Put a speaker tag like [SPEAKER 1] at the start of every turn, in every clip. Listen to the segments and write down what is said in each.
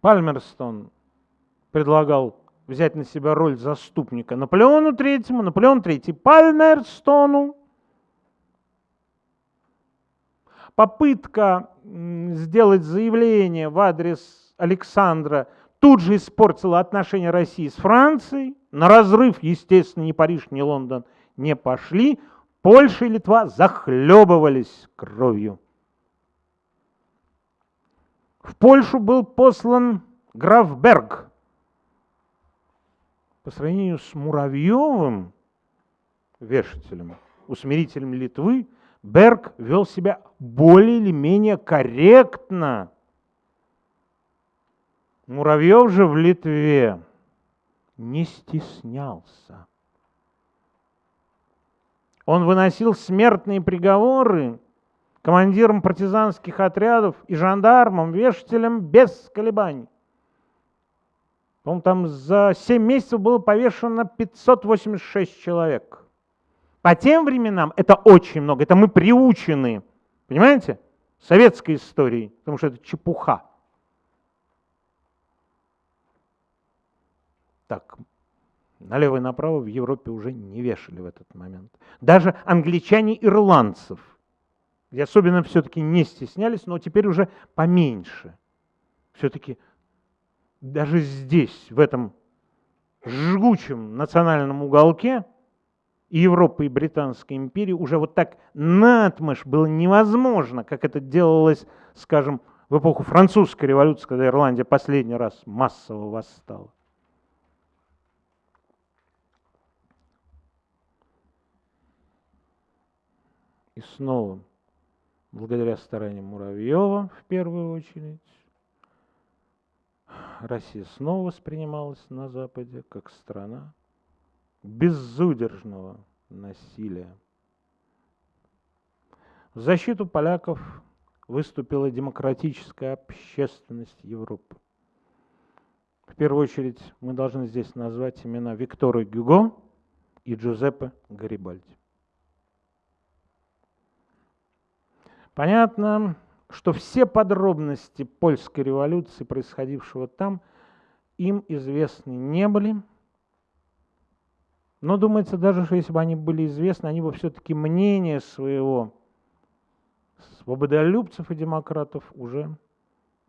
[SPEAKER 1] Пальмерстон предлагал взять на себя роль заступника Наполеону Третьему, Наполеон Третий Пальмерстону. Попытка сделать заявление в адрес Александра тут же испортила отношения России с Францией. На разрыв, естественно, ни Париж, ни Лондон не пошли. Польша и Литва захлебывались кровью. В Польшу был послан граф Берг. По сравнению с Муравьевым, вешателем, усмирителем Литвы, Берг вел себя более или менее корректно. Муравьев же в Литве не стеснялся. Он выносил смертные приговоры командирам партизанских отрядов и жандармам, вешателям без колебаний. по там за 7 месяцев было повешено 586 человек. По тем временам это очень много, это мы приучены, понимаете, советской историей, потому что это чепуха. Так, Налево и направо в Европе уже не вешали в этот момент. Даже англичане где особенно все-таки не стеснялись, но теперь уже поменьше. Все-таки даже здесь, в этом жгучем национальном уголке, и Европы, и Британской империи уже вот так натмышь было невозможно, как это делалось, скажем, в эпоху французской революции, когда Ирландия последний раз массово восстала. И снова, благодаря стараниям Муравьева в первую очередь, Россия снова воспринималась на Западе как страна безудержного насилия. В защиту поляков выступила демократическая общественность Европы. В первую очередь мы должны здесь назвать имена Виктора Гюго и Джузеппе Гарибальди. Понятно, что все подробности польской революции, происходившего там, им известны не были. Но думается даже, что если бы они были известны, они бы все-таки мнение своего свободолюбцев и демократов уже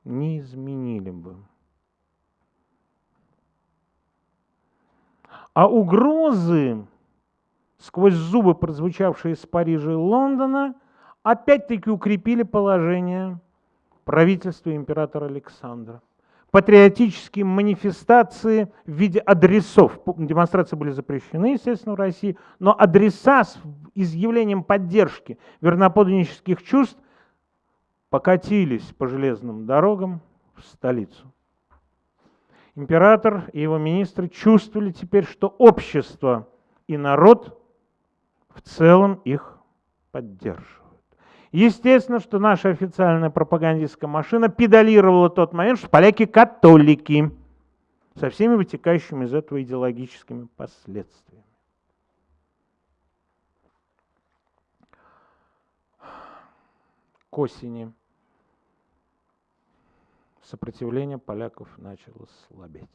[SPEAKER 1] не изменили бы. А угрозы, сквозь зубы прозвучавшие из Парижа и Лондона – опять-таки укрепили положение правительства императора Александра. Патриотические манифестации в виде адресов, демонстрации были запрещены, естественно, в России, но адреса с изъявлением поддержки верноподданнических чувств покатились по железным дорогам в столицу. Император и его министры чувствовали теперь, что общество и народ в целом их поддерживают. Естественно, что наша официальная пропагандистская машина педалировала тот момент, что поляки католики со всеми вытекающими из этого идеологическими последствиями. К осени сопротивление поляков начало слабеть.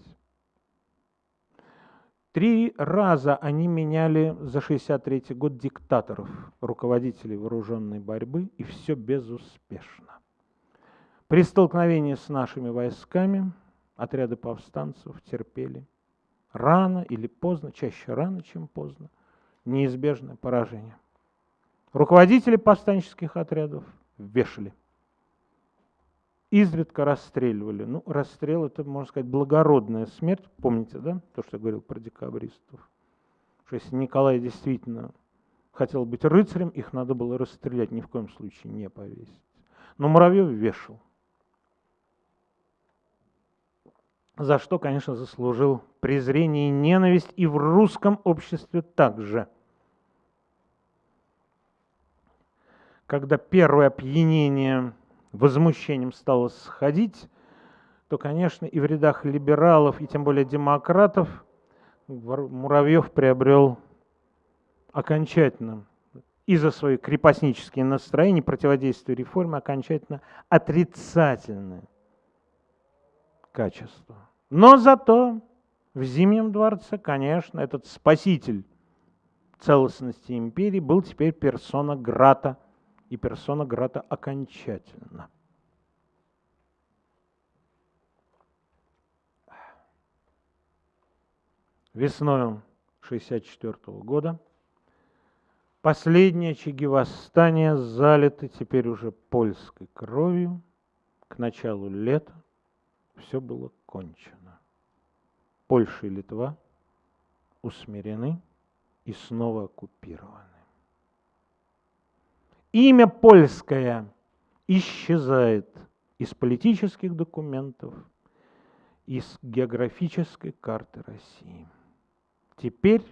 [SPEAKER 1] Три раза они меняли за 63 год диктаторов, руководителей вооруженной борьбы, и все безуспешно. При столкновении с нашими войсками отряды повстанцев терпели рано или поздно, чаще рано, чем поздно, неизбежное поражение. Руководители повстанческих отрядов вешали – изредка расстреливали. Ну, расстрел – это, можно сказать, благородная смерть. Помните, да, то, что я говорил про декабристов? Что если Николай действительно хотел быть рыцарем, их надо было расстрелять, ни в коем случае не повесить. Но Муравьев вешал. За что, конечно, заслужил презрение и ненависть и в русском обществе также. Когда первое опьянение возмущением стало сходить, то, конечно, и в рядах либералов, и тем более демократов Муравьев приобрел окончательно из-за своих крепостнические настроения, противодействия реформе, окончательно отрицательное качества. Но зато в Зимнем дворце, конечно, этот спаситель целостности империи был теперь персона Грата, и персона Грата окончательно. Весною 1964 года последние очаги восстания залиты теперь уже польской кровью. К началу лета все было кончено. Польша и Литва усмирены и снова оккупированы. Имя польское исчезает из политических документов, из географической карты России. Теперь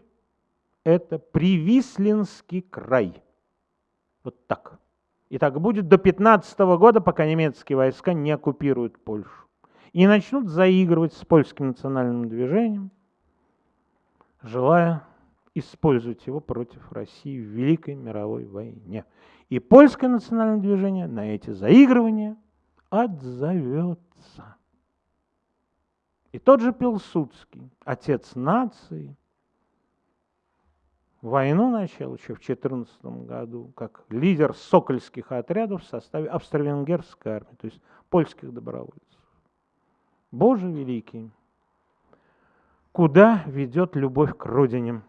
[SPEAKER 1] это Привислинский край. Вот так. И так будет до 15 года, пока немецкие войска не оккупируют Польшу. И начнут заигрывать с польским национальным движением, желая использовать его против России в Великой мировой войне. И польское национальное движение на эти заигрывания отзовется. И тот же Пилсудский, отец нации, войну начал еще в 14 году как лидер сокольских отрядов в составе австро-венгерской армии, то есть польских добровольцев. Боже великий, куда ведет любовь к родине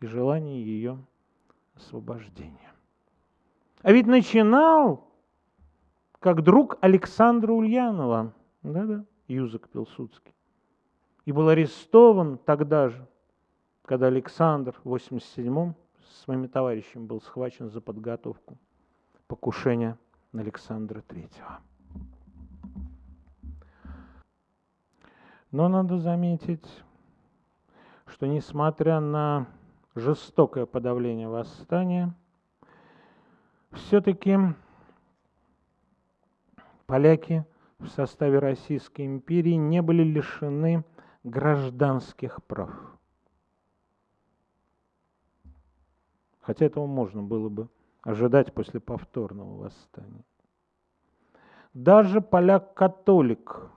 [SPEAKER 1] и желание ее освобождения? А ведь начинал как друг Александра Ульянова, да-да, Юзак Пилсудский, и был арестован тогда же, когда Александр в 87-м с своими товарищами был схвачен за подготовку покушения на Александра Третьего. Но надо заметить, что несмотря на жестокое подавление восстания, все-таки поляки в составе Российской империи не были лишены гражданских прав. Хотя этого можно было бы ожидать после повторного восстания. Даже поляк-католик,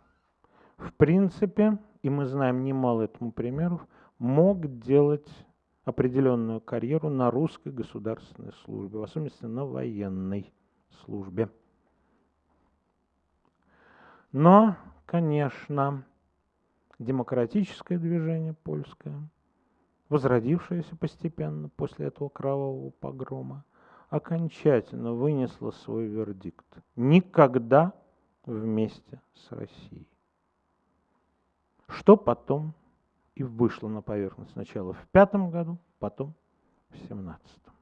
[SPEAKER 1] в принципе, и мы знаем немало этому примеров, мог делать определенную карьеру на русской государственной службе, в особенности на военной службе. Но, конечно, демократическое движение польское – возродившаяся постепенно после этого кровавого погрома, окончательно вынесла свой вердикт. Никогда вместе с Россией. Что потом и вышло на поверхность сначала в пятом году, потом в семнадцатом.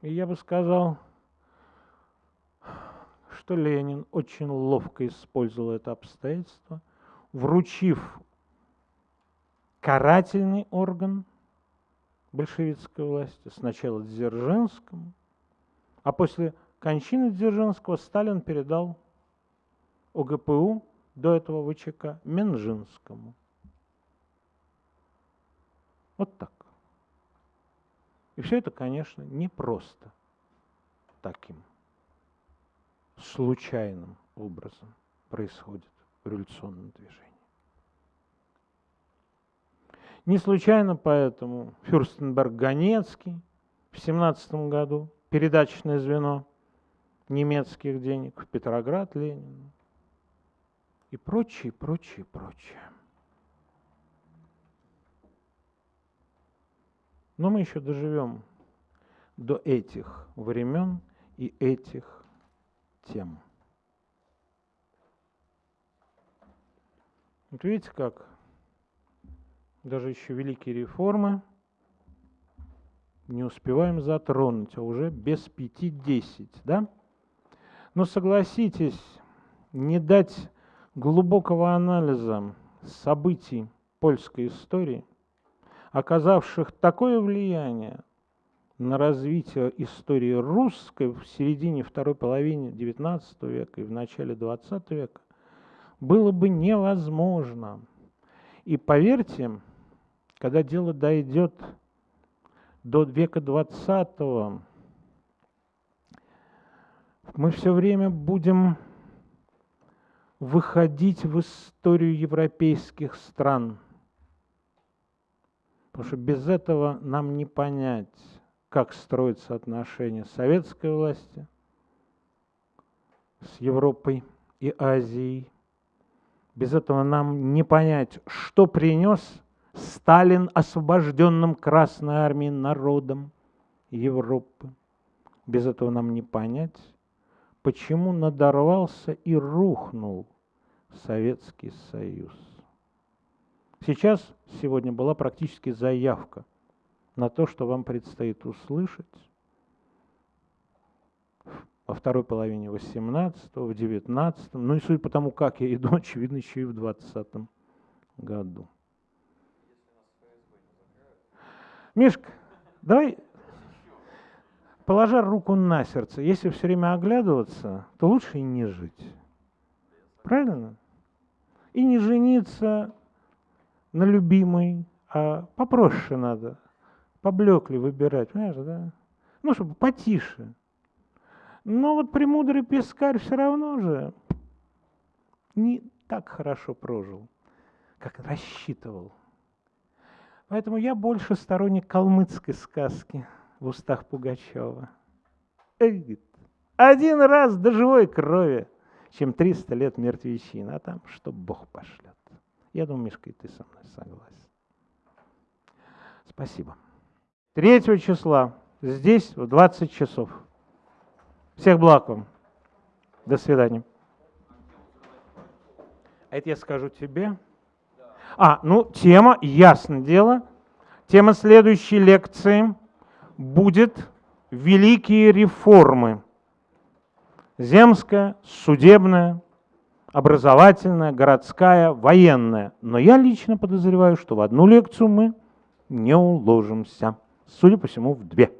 [SPEAKER 1] И я бы сказал, что Ленин очень ловко использовал это обстоятельство, вручив карательный орган большевистской власти, сначала Дзержинскому, а после кончины Дзержинского Сталин передал ОГПУ, до этого ВЧК, Менжинскому. Вот так. И все это, конечно, не просто таким случайным образом происходит в революционном движении. Не случайно поэтому Фюрстенберг-Ганецкий в 17 году, передаточное звено немецких денег в Петроград Ленину и прочее, прочее, прочее. Но мы еще доживем до этих времен и этих тем. Вот видите, как даже еще великие реформы не успеваем затронуть, а уже без пяти десять, да? Но согласитесь, не дать глубокого анализа событий польской истории, оказавших такое влияние на развитие истории русской в середине второй половины XIX века и в начале XX века, было бы невозможно. И поверьте, когда дело дойдет до века 20 мы все время будем выходить в историю европейских стран. Потому что без этого нам не понять, как строятся отношения советской власти с Европой и Азией. Без этого нам не понять, что принес Сталин освобожденным Красной Армией народом Европы. Без этого нам не понять, почему надорвался и рухнул Советский Союз. Сейчас, сегодня была практически заявка на то, что вам предстоит услышать во второй половине 18-го, в 19-м, ну и судя по тому, как я иду, очевидно, еще и в 20-м году. Мишка, давай, положа руку на сердце, если все время оглядываться, то лучше и не жить. Правильно? И не жениться на любимой, а попроще надо, поблекли выбирать, понимаешь, да? Ну, чтобы потише. Но вот премудрый пескарь все равно же не так хорошо прожил, как рассчитывал. Поэтому я больше сторонник калмыцкой сказки в устах Пугачева. Один раз до живой крови, чем 300 лет мертвечина, а там что Бог пошлет. Я думаю, Мишка, и ты со мной согласен. Спасибо. 3 числа здесь в 20 часов. Всех благ вам. До свидания. А это я скажу тебе. А, ну, тема, ясно дело, тема следующей лекции будет «Великие реформы». Земская, судебная, образовательная, городская, военная. Но я лично подозреваю, что в одну лекцию мы не уложимся. Судя по всему, в две.